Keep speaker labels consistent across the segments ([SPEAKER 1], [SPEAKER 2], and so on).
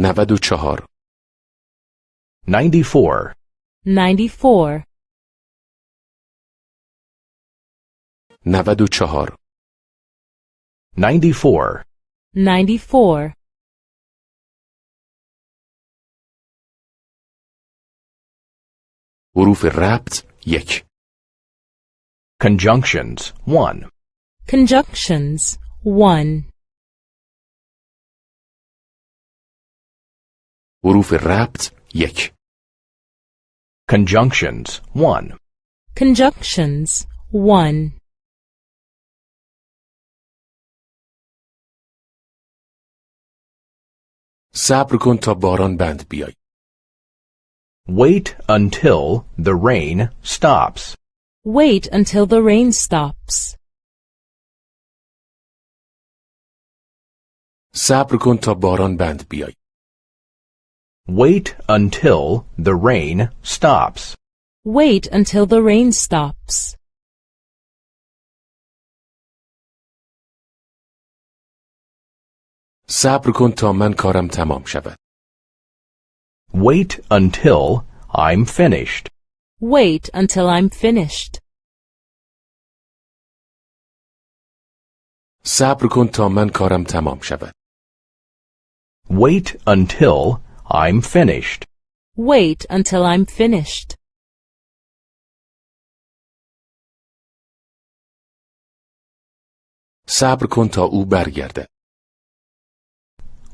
[SPEAKER 1] نود و چهار
[SPEAKER 2] 94.
[SPEAKER 3] 94.
[SPEAKER 1] نود و چهار
[SPEAKER 2] 94.
[SPEAKER 3] 94.
[SPEAKER 1] حروف ربط یک
[SPEAKER 2] Conjunctions 1.
[SPEAKER 3] Conjunctions 1.
[SPEAKER 1] حروف ربط یک
[SPEAKER 2] Conjunctions 1.
[SPEAKER 3] Conjunctions 1.
[SPEAKER 1] صبر کن تا باران بند بیای
[SPEAKER 2] Wait until the rain stops.
[SPEAKER 3] Wait until the rain stops.
[SPEAKER 1] صبر کن تا باران بند بیای
[SPEAKER 2] Wait until the rain stops.
[SPEAKER 3] Wait until the rain stops.
[SPEAKER 1] صبر کن تا من کارم تمام شود
[SPEAKER 2] Wait until I'm finished.
[SPEAKER 3] Wait until I'm finished.
[SPEAKER 1] صبر کن تا من کارم تمام شود
[SPEAKER 2] Wait until I'm finished.
[SPEAKER 3] Wait until I'm finished.
[SPEAKER 1] صبر کن تا او برگرده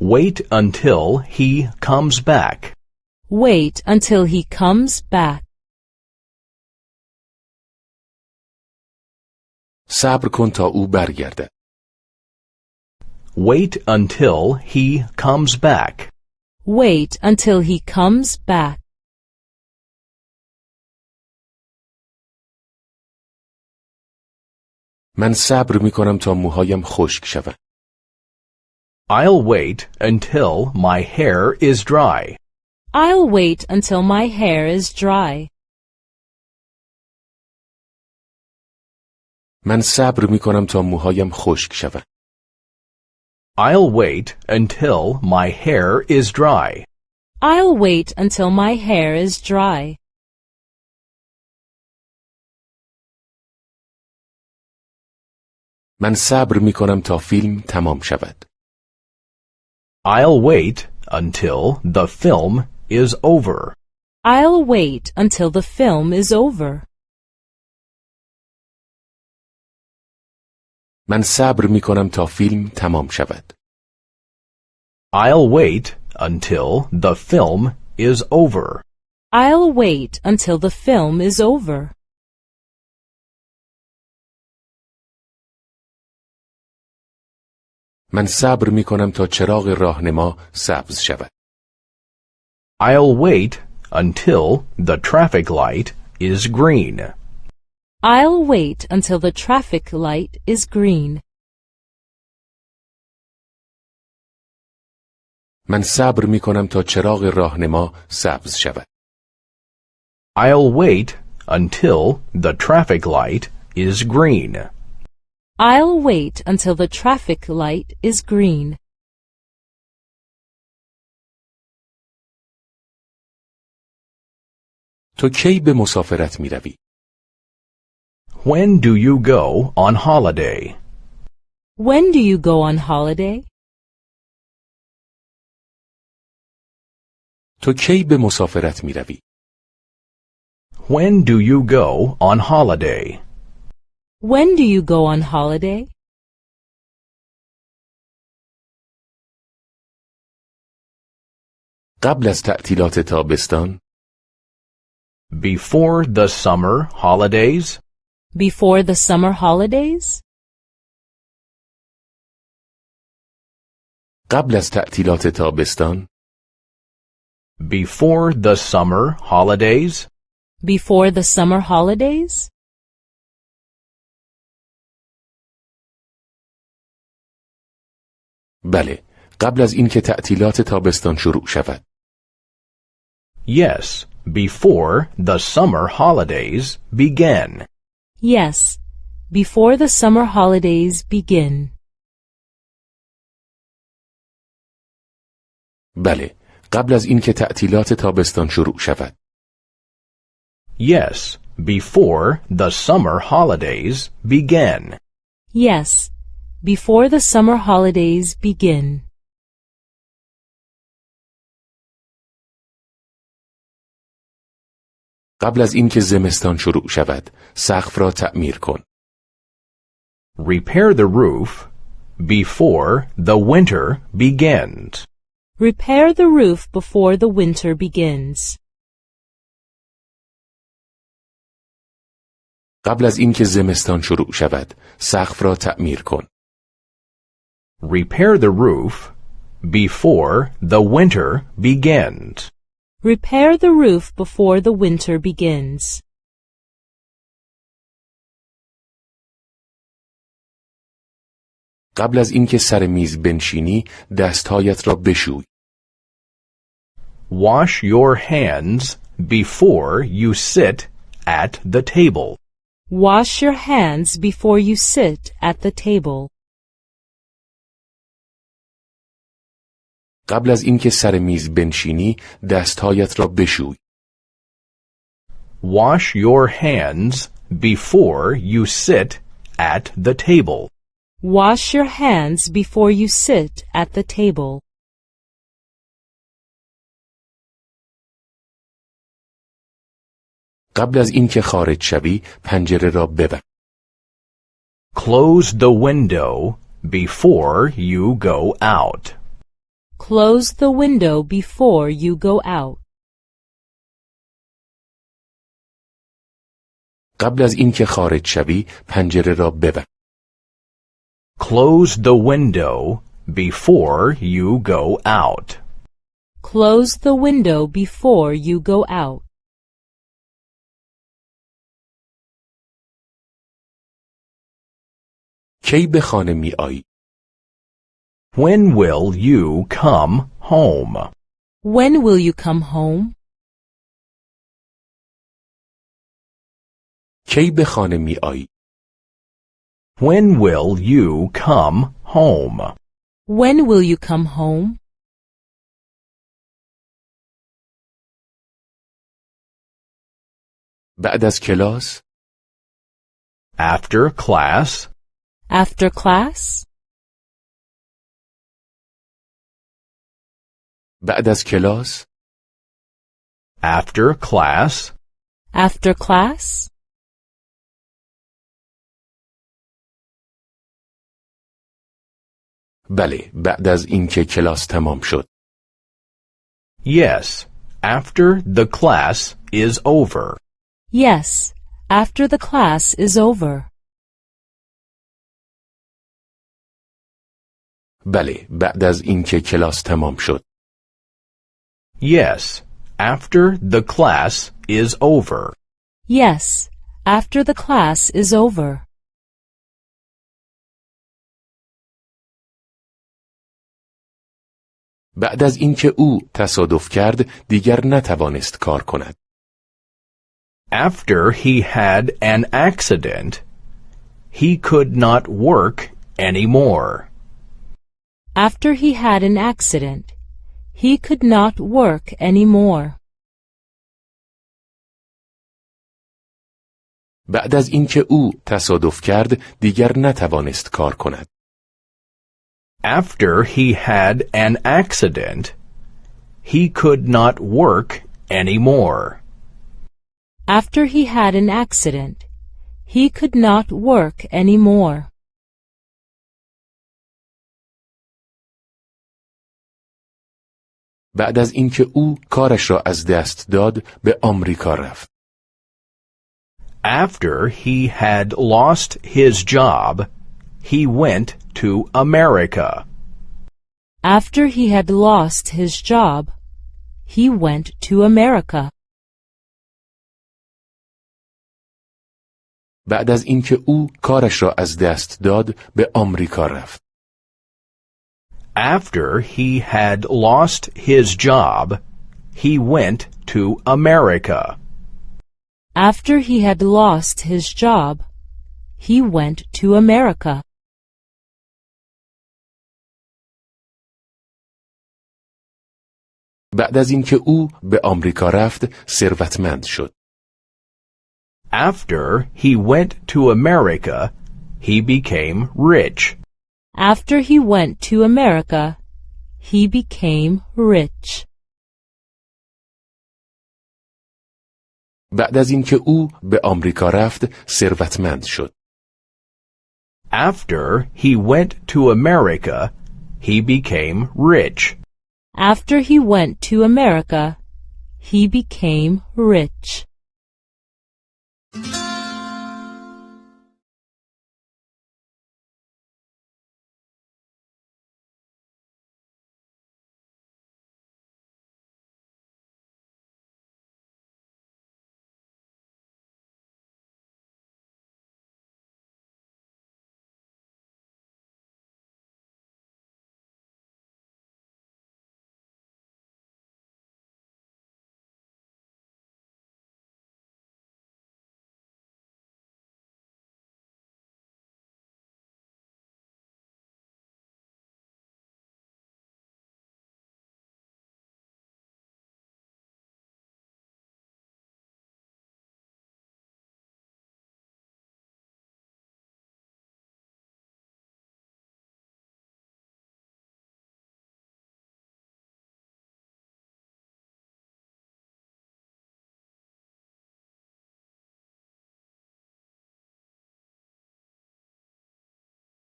[SPEAKER 2] Wait until he comes back.
[SPEAKER 3] Wait until he comes back.
[SPEAKER 1] صبر کن تا او برگرده
[SPEAKER 2] Wait until he comes back.
[SPEAKER 3] Wait until he comes back.
[SPEAKER 1] من صبر می کنم تا موهایم خشک شود
[SPEAKER 2] I'll wait until my hair is dry.
[SPEAKER 3] I'll wait until my hair is dry.
[SPEAKER 1] من صبر می کنم تا موهایم خشک شود
[SPEAKER 2] I'll wait until my hair is dry.
[SPEAKER 3] I'll wait until my hair is dry.
[SPEAKER 1] من صبر می کنم تا فیلم تمام شود
[SPEAKER 2] I'll wait until the film is over.
[SPEAKER 3] I'll wait until the film is over.
[SPEAKER 1] من صبر می کنم تا فیلم تمام شود
[SPEAKER 2] I'll wait until the film is over.
[SPEAKER 3] I'll wait until the film is over.
[SPEAKER 1] من صبر می کنم تا چراغ راهنما سبز شود
[SPEAKER 2] I'll wait until the traffic light is green.
[SPEAKER 3] I'll wait until the traffic light is green.
[SPEAKER 1] من صبر می کنم تا چراغ راهنما سبز شود
[SPEAKER 2] I'll wait until the traffic light is green.
[SPEAKER 3] I'll wait until the traffic light is green.
[SPEAKER 1] تو کی به مسافرت می روی؟
[SPEAKER 2] When do you go on holiday?
[SPEAKER 3] When do you go on holiday?
[SPEAKER 1] تو کی به مسافرت می روی؟
[SPEAKER 2] When do you go on holiday?
[SPEAKER 3] When do you go on holiday?
[SPEAKER 1] قبل از تعطیلات تابستان
[SPEAKER 2] Before the summer holidays?
[SPEAKER 3] Before the summer holidays?
[SPEAKER 1] قبل از تعطیلات تابستان
[SPEAKER 2] Before the summer holidays?
[SPEAKER 3] Before the summer holidays?
[SPEAKER 1] بله قبل از اینکه تعطیلات تابستان شروع شود
[SPEAKER 2] Yes, before the summer holidays begin.
[SPEAKER 3] Yes, before the summer holidays begin.
[SPEAKER 1] بله قبل از اینکه تعطیلات تابستان شروع شود
[SPEAKER 2] Yes, before the summer holidays begin.
[SPEAKER 3] Yes, before the summer holidays begin.
[SPEAKER 1] قبل از اینکه زمستان شروع شود سقف را تعمیر کن
[SPEAKER 2] Repair the roof before the winter begins.
[SPEAKER 3] Repair the roof before the winter begins.
[SPEAKER 1] قبل از اینکه زمستان شروع شود سقف را تعمیر کن
[SPEAKER 2] Repair the roof before the winter begins.
[SPEAKER 3] Repair the roof before the winter begins.
[SPEAKER 1] قبل از اینکه سر میز بنشینی دستهایت را بشوی
[SPEAKER 2] Wash your hands before you sit at the table.
[SPEAKER 3] Wash your hands before you sit at the table.
[SPEAKER 1] قبل از اینکه سر میز بنشینی دستهایت را بشوی
[SPEAKER 2] Wash your hands before you sit at the table.
[SPEAKER 3] Wash your hands before you sit at the table.
[SPEAKER 1] قبل از اینکه خارج شوی پنجره را ببند
[SPEAKER 2] Close the window before you go out.
[SPEAKER 3] Close the window before you go out.
[SPEAKER 1] قبل از اینکه خارج شوی پنجره را ببند
[SPEAKER 2] Close the window before you go out.
[SPEAKER 3] Close the window before you go out.
[SPEAKER 1] کی به خانه می آیی
[SPEAKER 2] When will you come home?
[SPEAKER 3] When will you come home?
[SPEAKER 1] کی به خانه می آیی
[SPEAKER 2] When will you come home?
[SPEAKER 3] When will you come home?
[SPEAKER 1] بعد از کلاس
[SPEAKER 2] After class?
[SPEAKER 3] After class?
[SPEAKER 1] بعد از کلاس
[SPEAKER 2] After class?
[SPEAKER 3] After class?
[SPEAKER 1] بله بعد از اینکه کلاس تمام شد
[SPEAKER 2] Yes, after the class is over.
[SPEAKER 3] Yes, after the class is over.
[SPEAKER 1] بله بعد از اینکه کلاس تمام شد
[SPEAKER 2] Yes, after the class is over.
[SPEAKER 3] Yes, after the class is over.
[SPEAKER 1] بعد از اینکه او تصادف کرد دیگر نتوانست کار کند
[SPEAKER 2] After he had an accident, he could not work anymore.
[SPEAKER 3] After he had an accident, he could not work anymore.
[SPEAKER 1] بعد از اینکه او تصادف کرد دیگر نتوانست کار کند
[SPEAKER 2] After he had an accident, he could not work anymore.
[SPEAKER 3] After he had an accident, he could not work anymore.
[SPEAKER 1] بعد از اینکه او کارش را از دست داد به آمریکا رفت
[SPEAKER 2] After he had lost his job, he went to America.
[SPEAKER 3] After he had lost his job, he went to America.
[SPEAKER 1] بعد از اینکه او کارش را از دست داد به آمریکا رفت
[SPEAKER 2] After he had lost his job, he went to America.
[SPEAKER 3] After he had lost his job, he went to America.
[SPEAKER 1] بعد از اینکه او به آمریکا رفت ثروتمند شد.
[SPEAKER 2] After he went to America, he became rich.
[SPEAKER 3] After he went to America, he became rich.
[SPEAKER 1] بعد از اینکه او به آمریکا رفت ثروتمند شد.
[SPEAKER 2] After he went to America, he became rich.
[SPEAKER 3] After he went to America, he became rich.